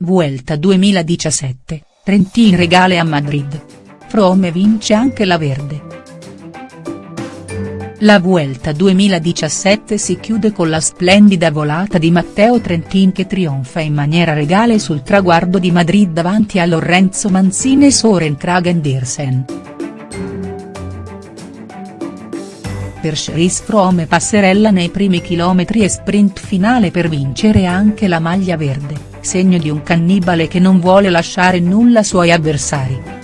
Vuelta 2017, Trentin regale a Madrid. Frome vince anche la Verde. La Vuelta 2017 si chiude con la splendida volata di Matteo Trentin che trionfa in maniera regale sul traguardo di Madrid davanti a Lorenzo Manzini e Soren Kragendirsen. Per Chris Froome passerella nei primi chilometri e sprint finale per vincere anche la maglia verde, segno di un cannibale che non vuole lasciare nulla suoi avversari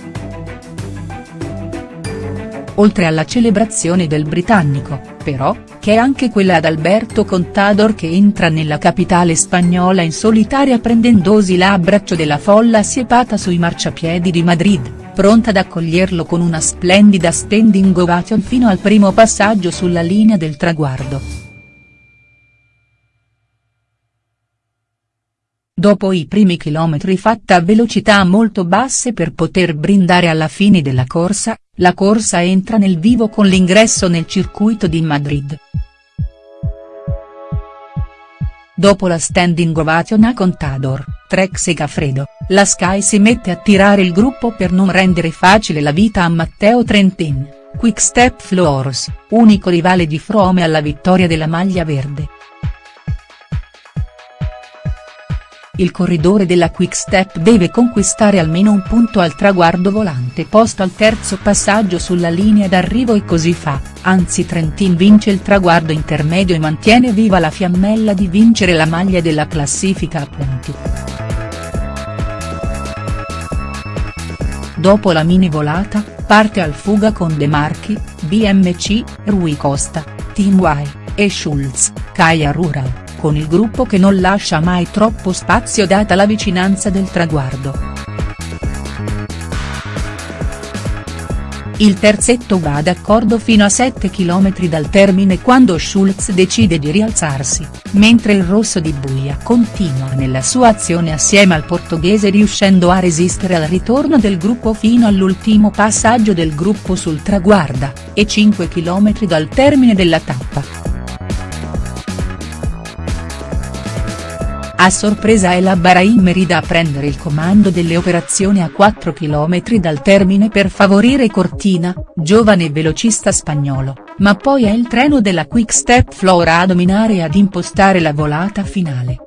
oltre alla celebrazione del britannico, però, che è anche quella ad Alberto Contador che entra nella capitale spagnola in solitaria prendendosi l'abbraccio della folla assiepata sui marciapiedi di Madrid, pronta ad accoglierlo con una splendida standing ovation fino al primo passaggio sulla linea del traguardo. Dopo i primi chilometri fatta a velocità molto basse per poter brindare alla fine della corsa, la corsa entra nel vivo con l'ingresso nel circuito di Madrid. Dopo la standing ovation a Contador, Trex e Gaffredo, la Sky si mette a tirare il gruppo per non rendere facile la vita a Matteo Trentin, Quick Step Floors, unico rivale di Frome alla vittoria della maglia verde. Il corridore della Quick-Step deve conquistare almeno un punto al traguardo volante posto al terzo passaggio sulla linea d'arrivo e così fa, anzi Trentin vince il traguardo intermedio e mantiene viva la fiammella di vincere la maglia della classifica a punti. Dopo la mini volata, parte al fuga con De Marchi, BMC, Rui Costa, Team Y, e Schulz, Kaya Rural con il gruppo che non lascia mai troppo spazio data la vicinanza del traguardo. Il terzetto va d'accordo fino a 7 km dal termine quando Schulz decide di rialzarsi, mentre il rosso di Buia continua nella sua azione assieme al portoghese riuscendo a resistere al ritorno del gruppo fino all'ultimo passaggio del gruppo sul traguarda, e 5 km dal termine della tappa. A sorpresa è la Bahrain Merida a prendere il comando delle operazioni a 4 km dal termine per favorire Cortina, giovane velocista spagnolo, ma poi è il treno della Quick Step Flora a dominare e ad impostare la volata finale.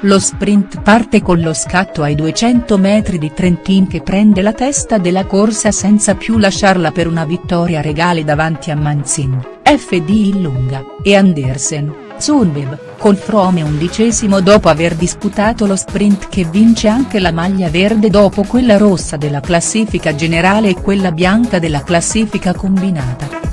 Lo sprint parte con lo scatto ai 200 metri di Trentin che prende la testa della corsa senza più lasciarla per una vittoria regale davanti a Manzin, FD Illunga, e Andersen, Zunbeb, con Frome undicesimo dopo aver disputato lo sprint che vince anche la maglia verde dopo quella rossa della classifica generale e quella bianca della classifica combinata.